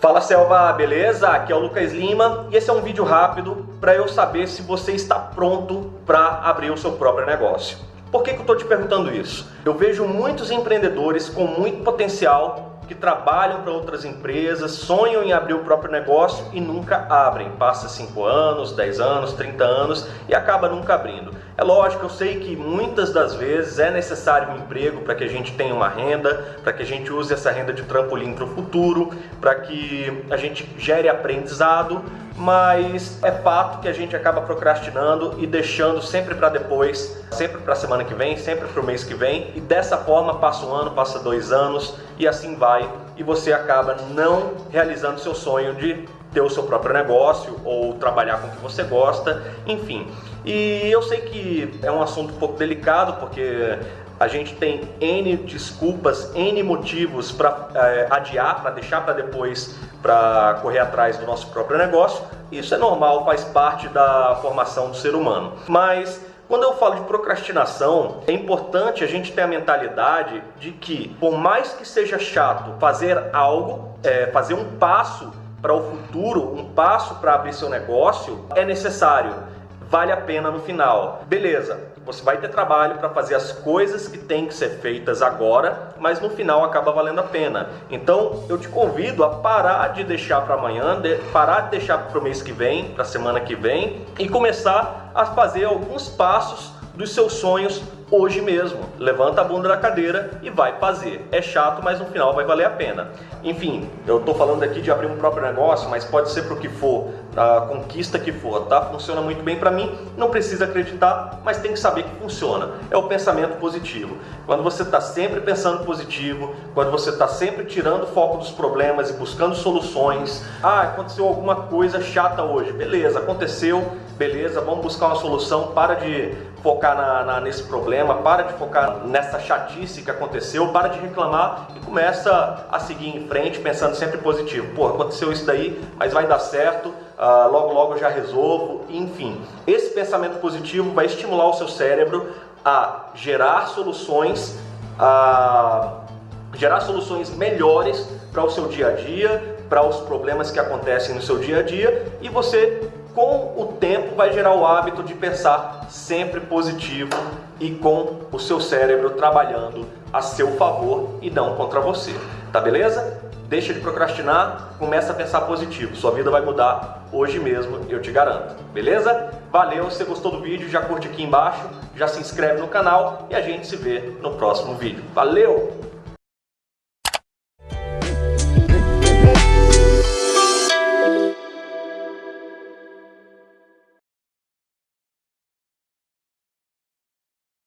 Fala Selva, beleza? Aqui é o Lucas Lima e esse é um vídeo rápido para eu saber se você está pronto para abrir o seu próprio negócio. Por que, que eu estou te perguntando isso? Eu vejo muitos empreendedores com muito potencial que trabalham para outras empresas, sonham em abrir o próprio negócio e nunca abrem. Passa 5 anos, 10 anos, 30 anos e acaba nunca abrindo. É lógico, eu sei que muitas das vezes é necessário um emprego para que a gente tenha uma renda, para que a gente use essa renda de trampolim para o futuro, para que a gente gere aprendizado, mas é fato que a gente acaba procrastinando e deixando sempre para depois, sempre para a semana que vem, sempre para o mês que vem, e dessa forma passa um ano, passa dois anos e assim vai, e você acaba não realizando seu sonho de ter o seu próprio negócio ou trabalhar com o que você gosta, enfim. E eu sei que é um assunto um pouco delicado porque a gente tem N desculpas, N motivos para é, adiar, para deixar para depois, para correr atrás do nosso próprio negócio. Isso é normal, faz parte da formação do ser humano. Mas quando eu falo de procrastinação, é importante a gente ter a mentalidade de que, por mais que seja chato fazer algo, é, fazer um passo para o futuro, um passo para abrir seu negócio, é necessário vale a pena no final. Beleza, você vai ter trabalho para fazer as coisas que têm que ser feitas agora, mas no final acaba valendo a pena. Então eu te convido a parar de deixar para amanhã, de, parar de deixar para o mês que vem, para a semana que vem e começar a fazer alguns passos dos seus sonhos hoje mesmo. Levanta a bunda da cadeira e vai fazer. É chato, mas no final vai valer a pena. Enfim, eu estou falando aqui de abrir um próprio negócio, mas pode ser para o que for, a conquista que for, tá? Funciona muito bem para mim, não precisa acreditar, mas tem que saber que funciona. É o pensamento positivo. Quando você está sempre pensando positivo, quando você está sempre tirando o foco dos problemas e buscando soluções. Ah, aconteceu alguma coisa chata hoje. Beleza, aconteceu, beleza, vamos buscar uma solução. Para de focar na, na, nesse problema, para de focar nessa chatice que aconteceu, para de reclamar e começa a seguir em frente pensando sempre positivo. Pô, aconteceu isso daí, mas vai dar certo, uh, logo logo já resolvo, enfim. Esse pensamento positivo vai estimular o seu cérebro a gerar soluções, a gerar soluções melhores para o seu dia a dia, para os problemas que acontecem no seu dia a dia e você com o tempo vai gerar o hábito de pensar sempre positivo e com o seu cérebro trabalhando a seu favor e não contra você. Tá beleza? Deixa de procrastinar, começa a pensar positivo. Sua vida vai mudar hoje mesmo, eu te garanto. Beleza? Valeu, se gostou do vídeo, já curte aqui embaixo, já se inscreve no canal e a gente se vê no próximo vídeo. Valeu!